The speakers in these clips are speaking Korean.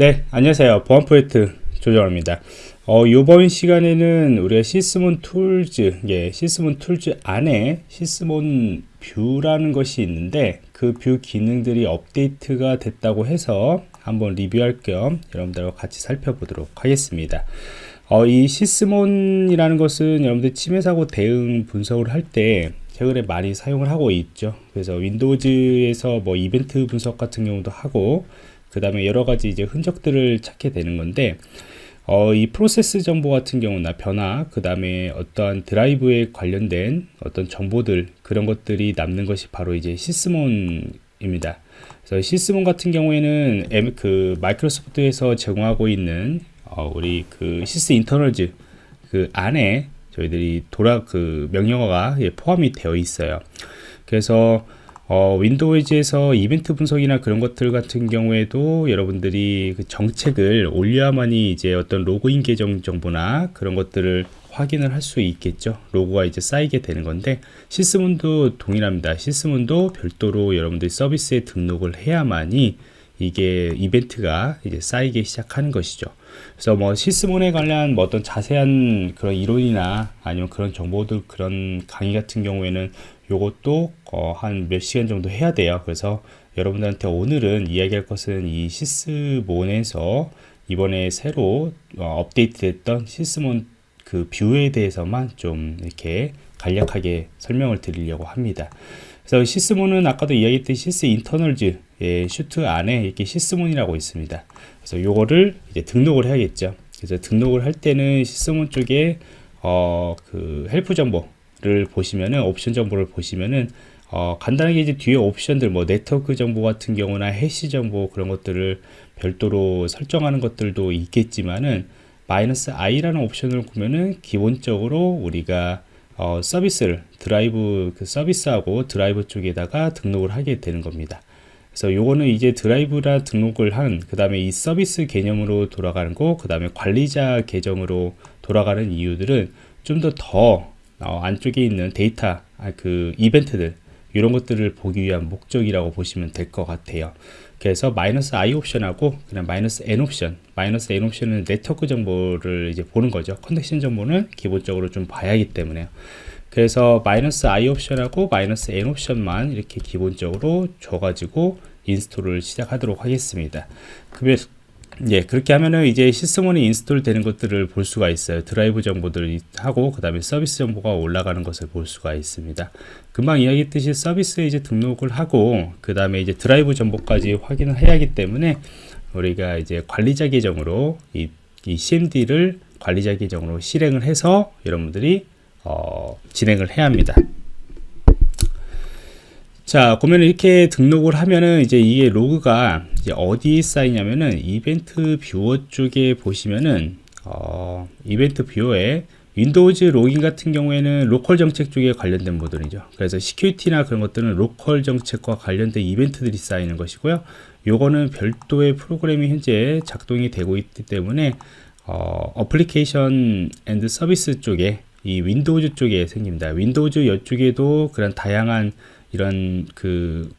네, 안녕하세요. 보안 프로젝트 조정원입니다. 어, 이번 시간에는 우리가 Sysmon Tools, 예, Sysmon Tools 안에 Sysmon View라는 것이 있는데 그 view 기능들이 업데이트가 됐다고 해서 한번 리뷰할 겸 여러분들과 같이 살펴보도록 하겠습니다. 어, 이 Sysmon이라는 것은 여러분들 침해 사고 대응 분석을 할 때 최근에 많이 사용을 하고 있죠. 그래서 Windows에서 뭐 이벤트 분석 같은 경우도 하고 그 다음에 여러 가지 이제 흔적들을 찾게 되는 건데 어, 이 프로세스 정보 같은 경우나 변화 그 다음에 어떠한 드라이브에 관련된 어떤 정보들 그런 것들이 남는 것이 바로 이제 Sysmon입니다. 그래서 Sysmon 같은 경우에는 M, 그 Microsoft에서 제공하고 있는 어, 우리 그 Sysinternals 그 안에 저희들이 돌아 그 명령어가 예, 포함이 되어 있어요. 그래서 어, 윈도우즈에서 이벤트 분석이나 그런 것들 같은 경우에도 여러분들이 그 정책을 올려야만이 이제 어떤 로그인 계정 정보나 그런 것들을 확인을 할 수 있겠죠. 로고가 이제 쌓이게 되는 건데 시스문도 동일합니다. 시스문도 별도로 여러분들이 서비스에 등록을 해야만이 이게 이벤트가 이제 쌓이기 시작하는 것이죠 그래서 뭐 시스몬에 관련 뭐 어떤 자세한 그런 이론이나 아니면 그런 정보들 그런 강의 같은 경우에는 요것도 어, 한 몇 시간 정도 해야 돼요. 그래서 여러분들한테 오늘은 이야기할 것은 이 Sysmon에서 이번에 새로 어, 업데이트 됐던 Sysmon 그 view에 대해서만 좀 이렇게 간략하게 설명을 드리려고 합니다. 그래서 Sysmon은 아까도 이야기했던 Sysinternals 예, Suite 안에 이렇게 Sysmon이라고 있습니다 그래서 요거를 이제 등록을 해야겠죠 그래서 등록을 할 때는 Sysmon 쪽에 어, 그 help 정보 를 보시면은 옵션 정보를 보시면은 어, 간단하게 이제 뒤에 옵션들 뭐 네트워크 정보 같은 경우나 hash 정보 그런 것들을 별도로 설정하는 것들도 있겠지만은 마이너스 i라는 옵션을 보면은 기본적으로 우리가 어, 서비스를 드라이브 그 서비스하고 드라이브 쪽에다가 등록을 하게 되는 겁니다. 그래서 요거는 이제 드라이브라 등록을 한 그 다음에 이 서비스 개념으로 돌아가는 거 그 다음에 관리자 계정으로 돌아가는 이유들은 좀 더더 더 어, 안쪽에 있는 데이터 아, 그 이벤트들 이런 것들을 보기 위한 목적이라고 보시면 될 것 같아요. 그래서 마이너스 i 옵션하고 그냥 마이너스 n 옵션 마이너스 n 옵션은 네트워크 정보를 이제 보는 거죠. connection 정보는 기본적으로 좀 봐야 하기 때문에요 그래서 마이너스 i 옵션하고 마이너스 n 옵션만 이렇게 기본적으로 줘가지고 install을 시작하도록 하겠습니다 예, 그렇게 하면은 이제 Sysmon이 install 되는 것들을 볼 수가 있어요. 드라이브 정보들 하고 그 다음에 서비스 정보가 올라가는 것을 볼 수가 있습니다. 금방 이야기했듯이 서비스에 이제 등록을 하고 그 다음에 이제 드라이브 정보까지 확인을 해야 하기 때문에 우리가 이제 관리자 계정으로 이, 이 CMD를 관리자 계정으로 실행을 해서 여러분들이 어, 진행을 해야 합니다. 자, 그러면 이렇게 등록을 하면은 이제 이게 로그가 이제 어디에 쌓이냐면은 Event Viewer 쪽에 보시면은 어, Event Viewer에 Windows logging 같은 경우에는 로컬 정책 쪽에 관련된 모델이죠. 그래서 Security나 그런 것들은 로컬 정책과 관련된 이벤트들이 쌓이는 것이고요. 요거는 별도의 프로그램이 현재 작동이 되고 있기 때문에 어, Application and Service 쪽에 이 Windows 쪽에 생깁니다. Windows 이쪽에도 그런 다양한 이런 그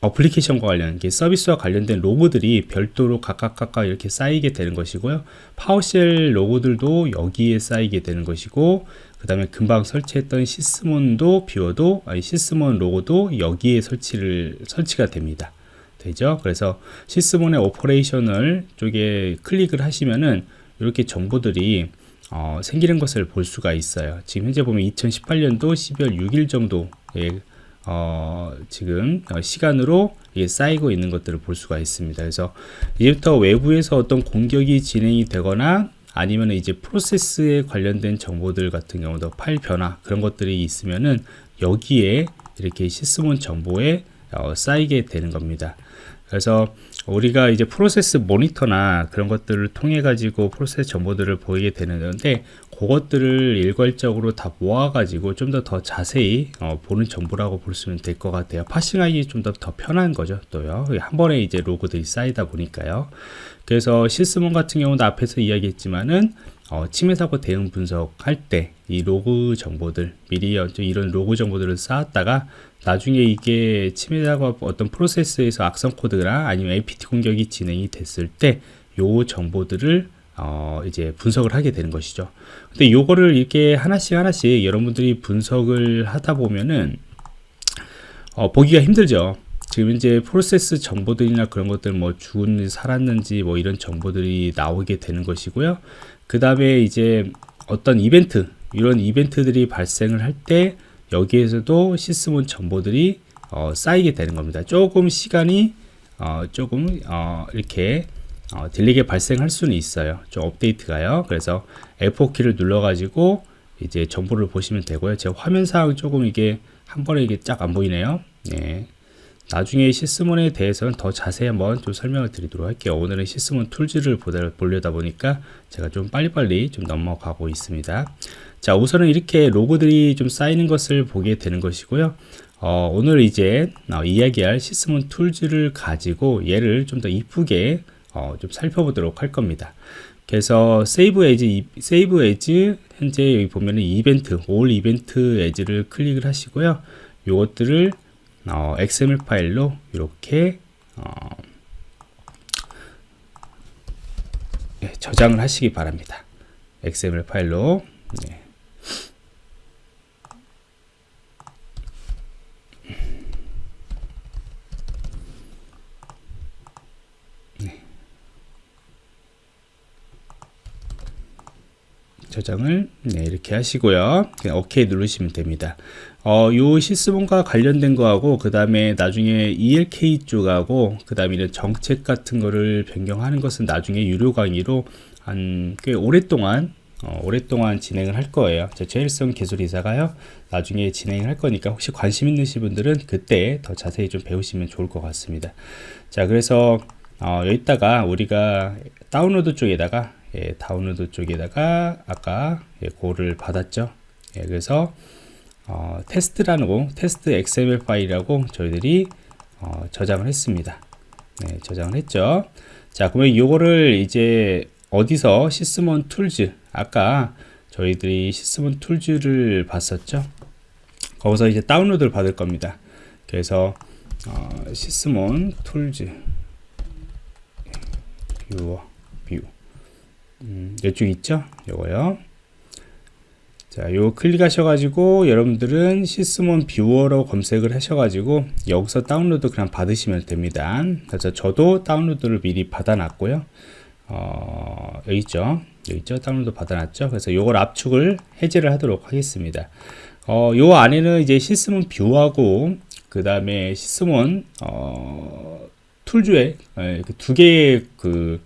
application과 관련 서비스와 관련된 로그들이 별도로 각각 각각 이렇게 쌓이게 되는 것이고요. PowerShell 로그들도 여기에 쌓이게 되는 것이고 그 다음에 금방 설치했던 Sysmon도 view도 아니 Sysmon 로그도 여기에 설치를 설치가 됩니다. 되죠? 그래서 Sysmon의 Operational 쪽에 클릭을 하시면은 이렇게 정보들이 어, 생기는 것을 볼 수가 있어요. 지금 현재 보면 2018년도 12월 6일 정도에 어, 지금 시간으로 쌓이고 있는 것들을 볼 수가 있습니다. 그래서 이제부터 외부에서 어떤 공격이 진행이 되거나 아니면 이제 프로세스에 관련된 정보들 같은 경우도 파일 변화 그런 것들이 있으면은 여기에 이렇게 시스몬 정보에 어, 쌓이게 되는 겁니다. 그래서 우리가 이제 프로세스 모니터나 그런 것들을 통해 가지고 프로세스 정보들을 보이게 되는데 그것들을 일괄적으로 다 모아가지고 좀 더더 자세히 어, 보는 정보라고 볼 수는 될것 같아요. 파싱하기 좀 더 더 편한 거죠. 또요. 한 번에 이제 로그들이 쌓이다 보니까요. 그래서 Sysmon 같은 경우도 앞에서 이야기했지만은 어, 침해 사고 대응 분석할 때 이 로그 정보들 미리 이런 로그 정보들을 쌓았다가 나중에 이게 침해 사고 어떤 프로세스에서 악성 코드나 아니면 APT 공격이 진행이 됐을 때 요 정보들을 어, 이제 분석을 하게 되는 것이죠. 근데 요거를 이렇게 하나씩 하나씩 여러분들이 분석을 하다 보면은 어, 보기가 힘들죠. 지금 이제 프로세스 정보들이나 그런 것들 뭐 죽은지 살았는지 뭐 이런 정보들이 나오게 되는 것이고요. 그 다음에 이제 어떤 이벤트 이런 이벤트들이 발생을 할 때 여기에서도 시스몬 정보들이 어, 쌓이게 되는 겁니다. 조금 시간이 어, 조금 어, 이렇게 어, 딜리게 발생할 수는 있어요. 좀 업데이트가요. 그래서 F4 키를 눌러 가지고 이제 정보를 보시면 되고요. 제 화면상 조금 이게 한 번에 이게 쫙 안 보이네요. 네. 나중에 Sysmon에 대해서는 더 자세히 한번 좀 설명을 드리도록 할게요. 오늘은 Sysmon Tools를 보려다 보니까 제가 좀 빨리빨리 좀 넘어가고 있습니다. 자, 우선은 이렇게 로그들이 좀 쌓이는 것을 보게 되는 것이고요. 어, 오늘 이제 어, 이야기할 Sysmon Tools를 가지고 얘를 좀 더 이쁘게 어, 좀 살펴보도록 할 겁니다. 그래서 save as save as 현재 여기 보면은 event all event as를 클릭을 하시고요. 요것들을 어, XML 파일로 이렇게 어, 네, 저장을 하시기 바랍니다. XML 파일로 네. 저장을 네, 이렇게 하시고요. 그냥 OK 누르시면 됩니다. 어, 요 시스몬과 관련된 거하고 그 다음에 나중에 ELK 쪽하고 그 다음에 이런 정책 같은 거를 변경하는 것은 나중에 유료 강의로 한 꽤 오랫동안 어, 오랫동안 진행을 할 거예요. 저 제일성 기술이사가요. 나중에 진행을 할 거니까 혹시 관심 있으신 분들은 그때 더 자세히 좀 배우시면 좋을 것 같습니다. 자, 그래서 어, 여기다가 우리가 다운로드 쪽에다가 예, 다운로드 쪽에다가 아까 예, 로그를 받았죠. 예, 그래서 어, 테스트라는 거, 테스트 XML 파일이라고 저희들이 어, 저장을 했습니다. 네, 저장을 했죠. 자, 그러면 이거를 이제 어디서 Sysmon Tools 아까 저희들이 Sysmon Tools를 봤었죠. 거기서 이제 다운로드를 받을 겁니다. 그래서 어, Sysmon Tools viewer view 음, 이쪽 있죠? 요거요. 자, 요 클릭하셔가지고 여러분들은 Sysmon viewer로 검색을 하셔가지고 여기서 다운로드 그냥 받으시면 됩니다. 그래서 저도 다운로드를 미리 받아놨고요. 어, 여기 있죠? 여기 있죠? 다운로드 받아놨죠? 그래서 요걸 압축을 해제를 하도록 하겠습니다. 어, 요 안에는 이제 Sysmon View하고 그 다음에 Sysmon 어, Tools에 예, 그 두 개의 그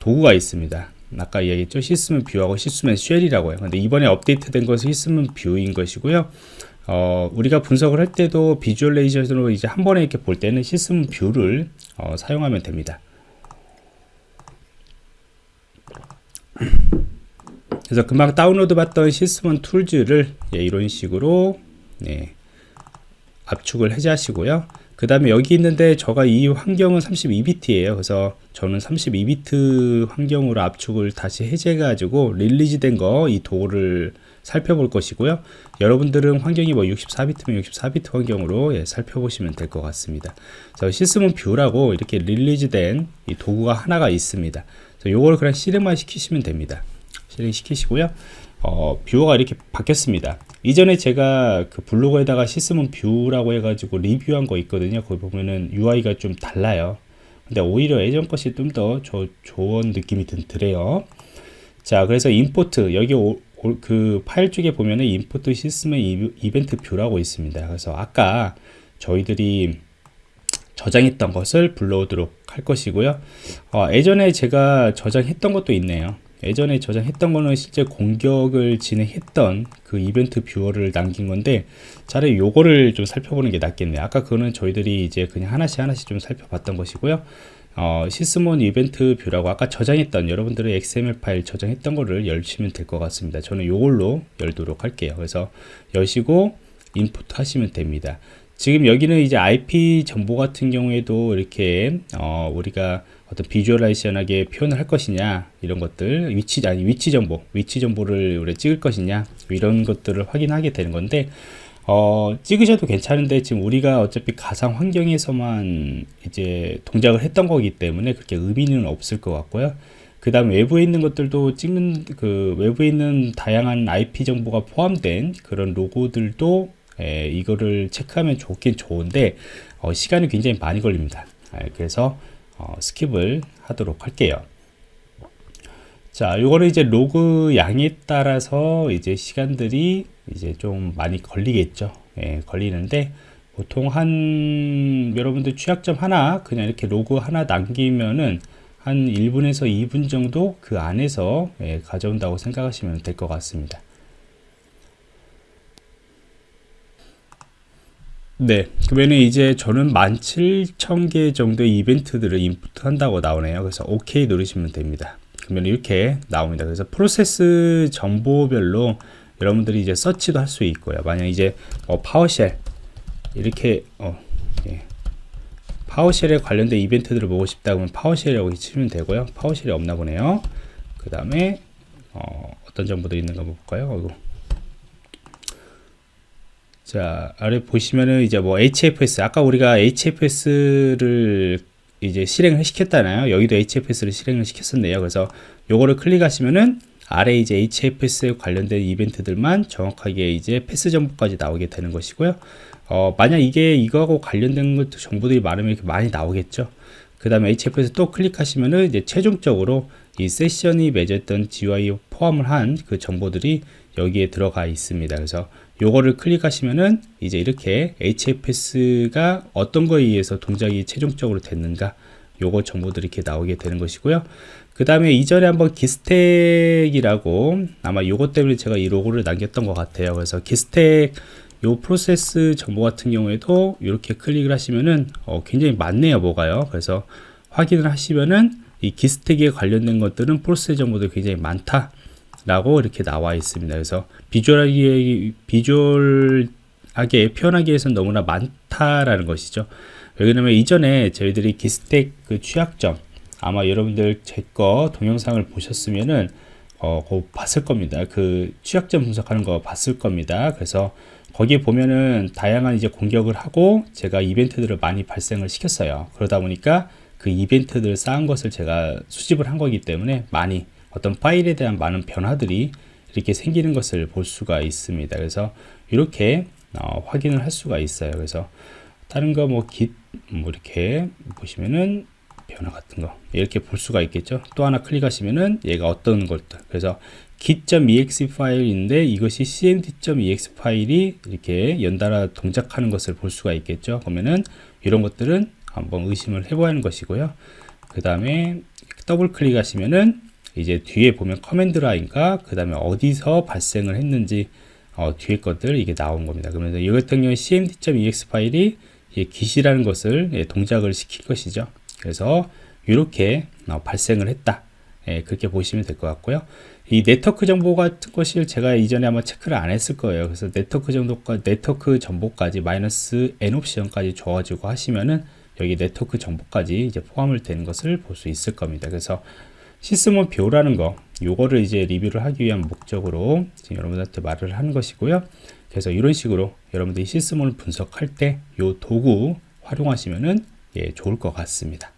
도구가 있습니다. 아까 이야기했죠. Sysmon View하고 Sysmon Shell이라고 해요. 근데 이번에 업데이트된 것은 Sysmon View인 것이고요. 어, 우리가 분석을 할 때도 visualization으로 이제 한 번에 이렇게 볼 때는 Sysmon View를 어, 사용하면 됩니다. 그래서 금방 다운로드 받던 Sysmon Tools를 예, 이런 식으로 네, 압축을 해제하시고요. 그 다음에 여기 있는데 저가 이 환경은 32비트예요. 그래서 저는 32비트 환경으로 압축을 다시 해제 가지고 release 된 거 이 도구를 살펴볼 것이고요. 여러분들은 환경이 뭐 64비트면 64비트 환경으로 예, 살펴보시면 될 것 같습니다. 그래서 Sysmon View라고 이렇게 release 된 이 도구가 하나가 있습니다. 요걸 그냥 실행만 시키시면 됩니다. 실행 시키시고요. 어, viewer가 이렇게 바뀌었습니다. 이전에 제가 그 블로그에다가 Sysmon View라고 해가지고 리뷰한 거 있거든요. 거기 보면은 UI가 좀 달라요. 근데 오히려 예전 것이 좀 더 좋은 느낌이 드네요. 자, 그래서 import 여기 오, 오, 그 파일 쪽에 보면은 import Sysmon event view라고 있습니다. 그래서 아까 저희들이 저장했던 것을 불러오도록 할 것이고요. 어, 예전에 제가 저장했던 것도 있네요. 예전에 저장했던 거는 실제 공격을 진행했던 그 event viewer를 남긴 건데 차라리 요거를 좀 살펴보는 게 낫겠네요. 아까 그거는 저희들이 이제 그냥 하나씩 하나씩 좀 살펴봤던 것이고요. 어, Sysmon event view라고 아까 저장했던 여러분들의 XML 파일 저장했던 거를 열시면 될 것 같습니다. 저는 요걸로 열도록 할게요. 그래서 여시고 인풋 하시면 됩니다 지금 여기는 이제 IP 정보 같은 경우에도 이렇게 어, 우리가 어떤 비주얼라이션하게 표현을 할 것이냐 이런 것들 위치 아니 위치 정보 위치 정보를 우리 찍을 것이냐 이런 것들을 확인하게 되는 건데 어, 찍으셔도 괜찮은데 지금 우리가 어차피 가상 환경에서만 이제 동작을 했던 거기 때문에 그렇게 의미는 없을 것 같고요. 그 다음 외부에 있는 것들도 찍는 그 외부에 있는 다양한 IP 정보가 포함된 그런 로고들도 에, 이거를 체크하면 좋긴 좋은데 어, 시간이 굉장히 많이 걸립니다. 에, 그래서 어, skip을 하도록 할게요. 자, 요거는 이제 로그 양에 따라서 이제 시간들이 이제 좀 많이 걸리겠죠. 예, 걸리는데 보통 한 여러분들 취약점 하나 그냥 이렇게 로그 하나 남기면은 한 1분에서 2분 정도 그 안에서 예, 가져온다고 생각하시면 될 것 같습니다. 네, 그러면 이제 저는 17,000개 정도의 이벤트들을 인풋 한다고 나오네요. 그래서 OK 누르시면 됩니다. 그러면 이렇게 나옵니다. 그래서 프로세스 정보별로 여러분들이 이제 서치도 할 수 있고요. 만약 이제 어, PowerShell 이렇게 어, 예. PowerShell에 관련된 이벤트들을 보고 싶다 그러면 PowerShell이라고 치면 되고요. PowerShell이 없나 보네요. 그 다음에 어떤 정보들이 있는가 볼까요? 자 아래 보시면은 이제 뭐 HFS 아까 우리가 HFS를 이제 실행을 시켰잖아요. 여기도 HFS를 실행을 시켰었네요. 그래서 요거를 클릭하시면은 아래 이제 HFS에 관련된 이벤트들만 정확하게 이제 패스 정보까지 나오게 되는 것이고요. 어, 만약 이게 이거하고 관련된 것도 정보들이 많으면 이렇게 많이 나오겠죠. 그 다음에 HFS 또 클릭하시면은 이제 최종적으로 이 세션이 맺었던 GUI 포함을 한 그 정보들이 여기에 들어가 있습니다. 그래서 요거를 클릭하시면은 이제 이렇게 HFS가 어떤 거에 의해서 동작이 최종적으로 됐는가 요거 정보들이 이렇게 나오게 되는 것이고요. 그 다음에 이전에 한번 기스텍이라고 아마 요거 때문에 제가 이 로고를 남겼던 것 같아요. 그래서 기스텍 요 프로세스 정보 같은 경우에도 이렇게 클릭을 하시면은 어, 굉장히 많네요 뭐가요. 그래서 확인을 하시면은 이 기스텍에 관련된 것들은 프로세스 정보도 굉장히 많다 라고 이렇게 나와 있습니다. 그래서 비주얼하게, 비주얼하게 표현하기 위해서는 너무나 많다라는 것이죠. 왜냐면 이전에 저희들이 기스텍 그 취약점 아마 여러분들 제 거 동영상을 보셨으면은 어, 거 봤을 겁니다. 그 취약점 분석하는 거 봤을 겁니다. 그래서 거기에 보면은 다양한 이제 공격을 하고 제가 이벤트들을 많이 발생을 시켰어요. 그러다 보니까 그 이벤트들 쌓은 것을 제가 수집을 한 거기 때문에 많이 어떤 파일에 대한 많은 변화들이 이렇게 생기는 것을 볼 수가 있습니다. 그래서 이렇게 어, 확인을 할 수가 있어요. 그래서 다른 거뭐 git 뭐 이렇게 보시면은 변화 같은 거 이렇게 볼 수가 있겠죠. 또 하나 클릭하시면은 얘가 어떤 것들 그래서 git.exe 파일인데 이것이 cmd.exe 파일이 이렇게 연달아 동작하는 것을 볼 수가 있겠죠. 그러면은 이런 것들은 한번 의심을 해봐야 하는 것이고요. 그 다음에 더블 클릭하시면은 이제 뒤에 보면 command line과 그 다음에 어디서 발생을 했는지 어, 뒤에 것들 이게 나온 겁니다. 그러면 이 같은 경우에 cmd.exe 파일이 기시라는 것을 예, 동작을 시킬 것이죠. 그래서 이렇게 어, 발생을 했다. 예, 그렇게 보시면 될 것 같고요. 이 네트워크 정보 같은 것을 제가 이전에 아마 체크를 안 했을 거예요. 그래서 네트워크 정도까 네트워크 정보까지 마이너스 n 옵션까지 줘가지고 하시면은 여기 네트워크 정보까지 이제 포함을 되는 것을 볼 수 있을 겁니다. 그래서 Sysmon View라는 거 요거를 이제 리뷰를 하기 위한 목적으로 지금 여러분들한테 말을 하는 것이고요. 그래서 이런 식으로 여러분들이 Sysmon을 분석할 때 요 도구 활용하시면은 예, 좋을 것 같습니다